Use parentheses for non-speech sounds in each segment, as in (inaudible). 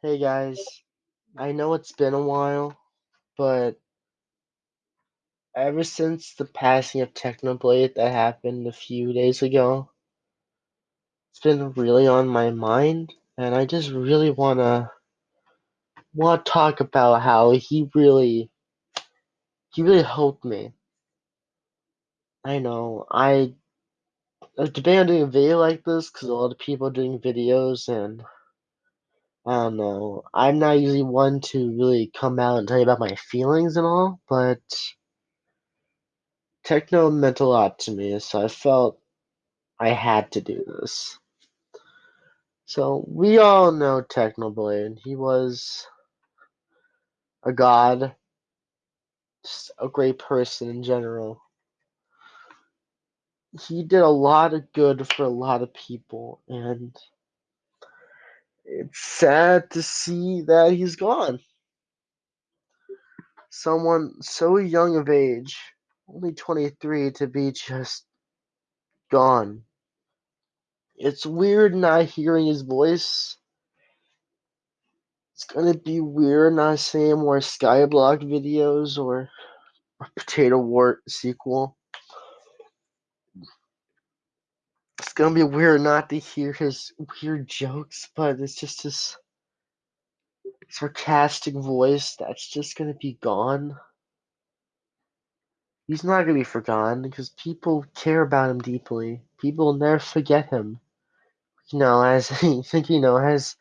Hey guys, I know it's been a while, but ever since the passing of Technoblade that happened a few days ago, it's been really on my mind, and I just really wanna want to talk about how he really he really helped me. I know I I was debating doing a video like this because a lot of people are doing videos, and I don't know. I'm not usually one to really come out and tell you about my feelings and all, but techno meant a lot to me, so I felt I had to do this. So we all know Technoblade. He was a god, just a great person in general. He did a lot of good for a lot of people, and it's sad to see that he's gone. Someone so young of age, only 23, to be just gone. It's weird not hearing his voice. It's gonna be weird not seeing more Skyblock videos or a Potato War sequel. It's gonna be weird not to hear his weird jokes, but it's just his sarcastic voice that's just gonna be gone. He's not gonna be forgotten because people care about him deeply. People will never forget him. You know, as (laughs) I think you know, as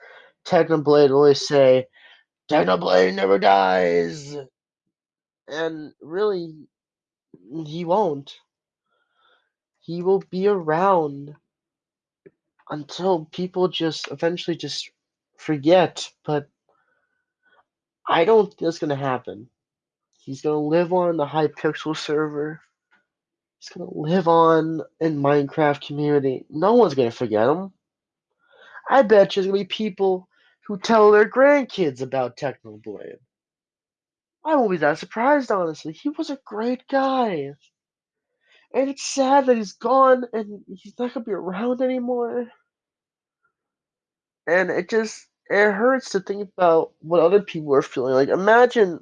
Technoblade always say, Technoblade never dies. And really, he won't. He will be around until people just eventually just forget. But I don't think that's gonna happen. He's gonna live on the Hypixel server. He's gonna live on in Minecraft community. No one's gonna forget him. I bet there's gonna be people who tell their grandkids about Technoblade. I won't be that surprised, honestly. He was a great guy. And it's sad that he's gone and he's not gonna be around anymore. And it just it hurts to think about what other people are feeling. Like imagine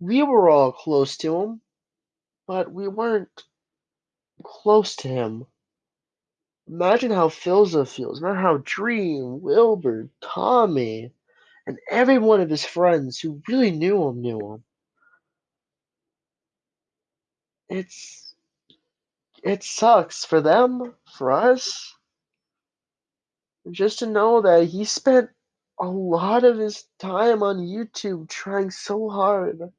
we were all close to him, but we weren't close to him. Imagine how Philza feels. Imagine how Dream, Wilbur, Tommy, and every one of his friends who really knew him knew him. It's it sucks for them, for us. Just to know that he spent a lot of his time on YouTube trying so hard.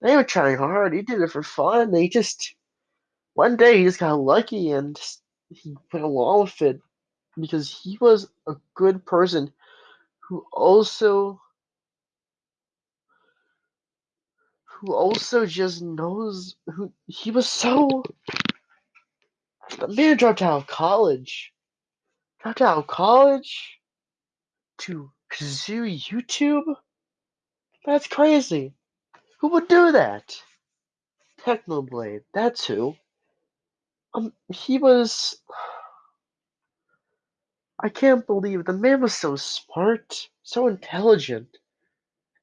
They were trying hard, he did it for fun. They just one day he just got lucky and he went along with it because he was a good person who also who also just knows who he was so the man dropped out of college dropped out of college to pursue youtube? That's crazy. Who would do that? Technoblade that's who. Um he was i can't believe the man was so smart so intelligent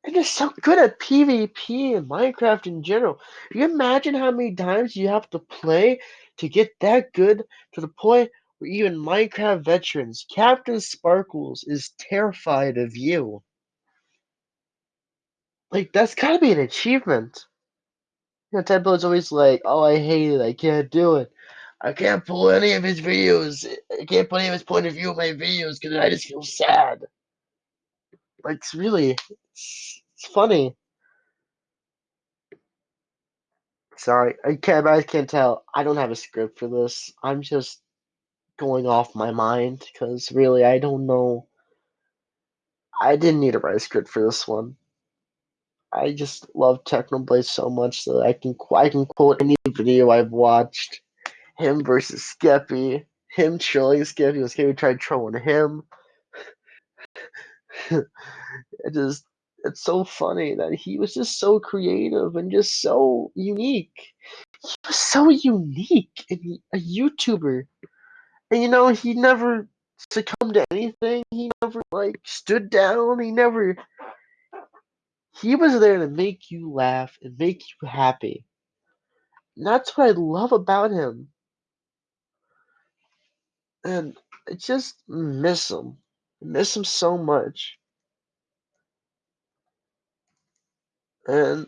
and just so good at PvP and Minecraft in general. Can you imagine how many times you have to play to get that good to the point even Minecraft veterans, CaptainSparklez, is terrified of you? Like, that's gotta be an achievement. You know, is always like, oh, I hate it, I can't do it. I can't pull any of his videos. I can't put any of his point of view in my videos because I just feel sad. Like, it's really, it's, it's funny. Sorry, I can't. I can't tell. I don't have a script for this. I'm just going off my mind because really, I don't know. I didn't need a write a script for this one. I just love Technoblade so much that I can I can quote any video I've watched. Him versus Skeppy. Him trolling Skeppy. When Skeppy tried trolling him. (laughs) it just it's so funny that he was just so creative and just so unique. He was so unique and a YouTuber. And you know, he never succumbed to anything. He never like stood down. He never. He was there to make you laugh and make you happy. And that's what I love about him. And I just miss him. I miss him so much. And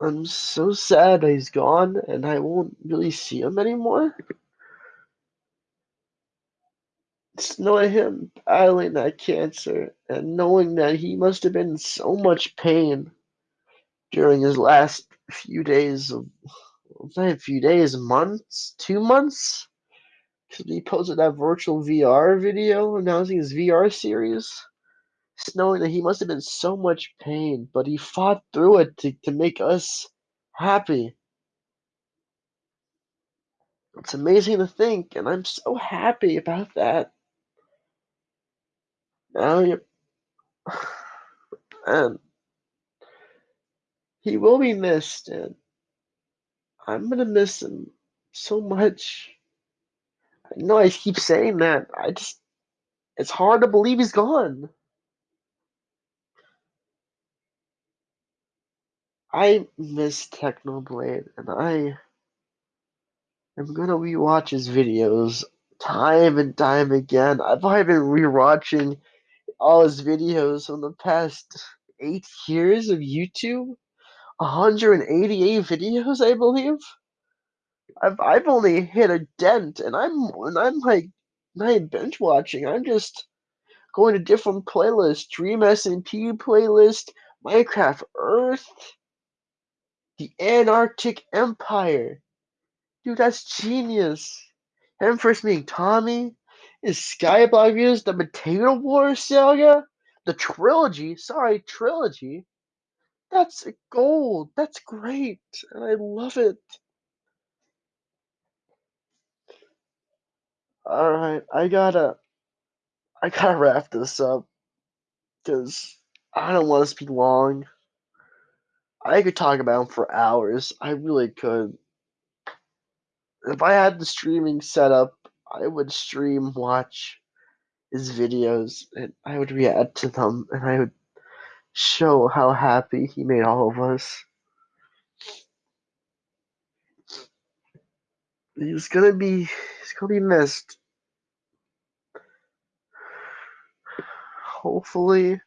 I'm so sad that he's gone and I won't really see him anymore. Just knowing him battling that cancer and knowing that he must have been in so much pain during his last few days of a few days, months, two months. Because he posted that virtual VR video announcing his VR series. Knowing that he must have been so much pain, but he fought through it to, to make us happy. It's amazing to think, and I'm so happy about that. Now you (sighs) and he will be missed, and I'm gonna miss him so much. I know I keep saying that. I just it's hard to believe he's gone. I miss Technoblade, and I am gonna rewatch his videos time and time again. I've probably been rewatching all his videos from the past eight years of YouTube. 188 videos, I believe. I've I've only hit a dent, and I'm and I'm like not binge watching. I'm just going to different playlists: Dream SMP playlist, Minecraft Earth, the Antarctic Empire. Dude, that's genius. Him first meeting Tommy, is Skyblock Views, the Potato Wars saga, the trilogy. Sorry, trilogy. That's gold. That's great, and I love it. All right, I gotta, I gotta wrap this up because I don't want to speak long. I could talk about him for hours. I really could. If I had the streaming set up, I would stream, watch his videos, and I would react to them, and I would show how happy he made all of us. He's gonna be, he's gonna be missed. Hopefully,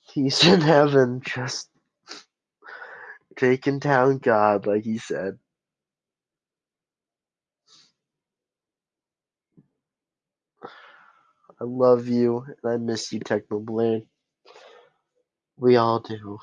he's in heaven, just taking down God, like he said. I love you, and I miss you, Technoblade. We all do.